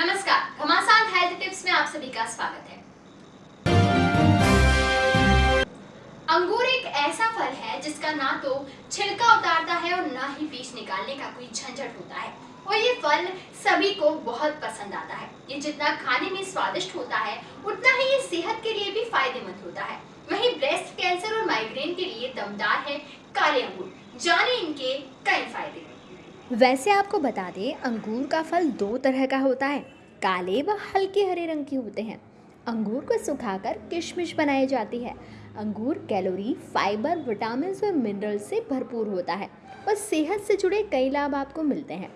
नमस्कार, घमासान health tips में आप सभी का स्वागत है। अंगूर एक ऐसा फल है जिसका ना तो छिलका उतारता है और ना ही बीज निकालने का कोई झंझट होता है। और ये फल सभी को बहुत पसंद आता है। ये जितना खाने में स्वादिष्ट होता है, उतना ही ये सेहत के लिए भी फ़ायदेमंद होता है। वहीं ब्रेस्ट कैंसर और माइग्रेन के लिए दमदार है काले अंगूर। जाने इनके कई फ़ायदे। वैसे आपको बता दें, अंगूर का फल दो तरह का होता है। काले व हल्के हरे रंग के होते हैं। अंगूर को सुखाकर किशमिश बनाई जाती है। अंगूर कैलोरी, फाइबर विटामिन और मिनरल्स से भरपूर होता है और सेहत से जुड़े कई लाभ आपको मिलते हैं।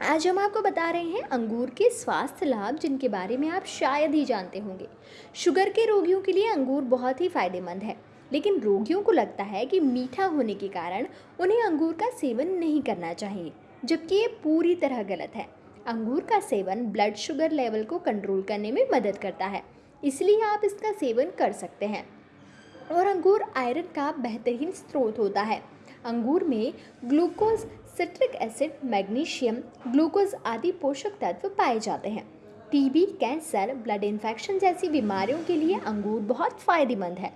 आज हम आपको बता रहे हैं अंगूर के स्वास्थ्य लाभ, जिनके बारे में आप शायद ही जानते होंगे। शुगर के रोगियों के लिए अंगूर बहुत ही फ़ायदेमंद है, लेकिन रोगियों को लगता है कि मीठा होने के कारण उन्हें अंगूर का सेवन नहीं करना चाहिए, जबकि ये पूरी तरह गलत है। अंगूर का सेवन ब्लड शुगर लेवल को कंट्रोल करने में मदद करता है, इसलिए आप इसका सेवन कर सकते हैं। और अंगूर आयरन का बेहतरीन स्रोत होता है अंगूर में glucose, citric acid, magnesium, glucose आदि पोषक तत्व पाए जाते हैं। टीबी कैंसर, ब्लड इन्फेक्शन जैसी बीमारियों के लिए अंगूर बहुत फ़ायदेमंद है।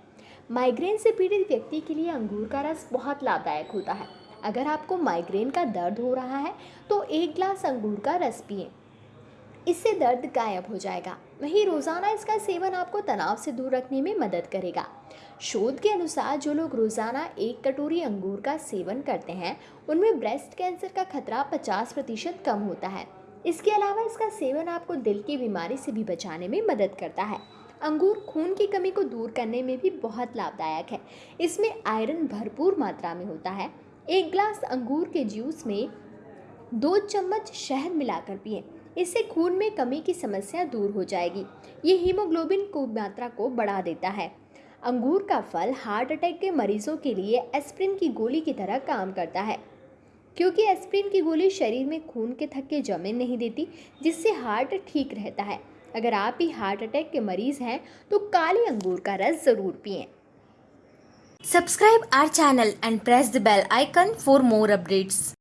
माइग्रेन से पीड़ित व्यक्ति के लिए अंगूर का रस बहुत लाभदायक होता है। अगर आपको माइग्रेन का दर्द हो रहा है तो एक ग्लास अंगूर का रस पिए। इससे दर्द गायब हो जाएगा। वहीं रोज़ाना इसका सेवन आपको तनाव से दूर रखने में मदद करेगा। शोध के अनुसार जो लोग रोज़ाना एक कटोरी अंगूर का सेवन करते हैं, उनमें ब्रेस्ट कैंसर का खतरा 50 प्रतिशत कम होता है। इसके अलावा इसका सेवन आपको दिल की बीमारी से भी बचाने में मदद करता है। अंगूर खून की कमी को दूर करने में भी बहुत लाभदायक है। इसमें आयरन भरपूर मात्रा में होता है। एक ग्लास अंगूर के जूस में दो चम्मच शहद मिलाकर पिए। इससे खून में कमी की समस्या दूर हो जाएगी। ये हीमोग्लोबिन को मात्रा को बढ़ा देता है। अंगूर का फल हार्ट अटैक के मरीजों के लिए एस्प्रिन की गोली की तरह काम करता है। क्योंकि एस्प्रिन की गोली शरीर में खून के थक्के जमे नहीं देती, जिससे हार्ट ठीक रहता है। अगर आप भी हार्ट अटैक के मरीज़ हैं तो काले अंगूर का रस ज़रूर पिएँ। Subscribe our channel and press the bell icon for more updates.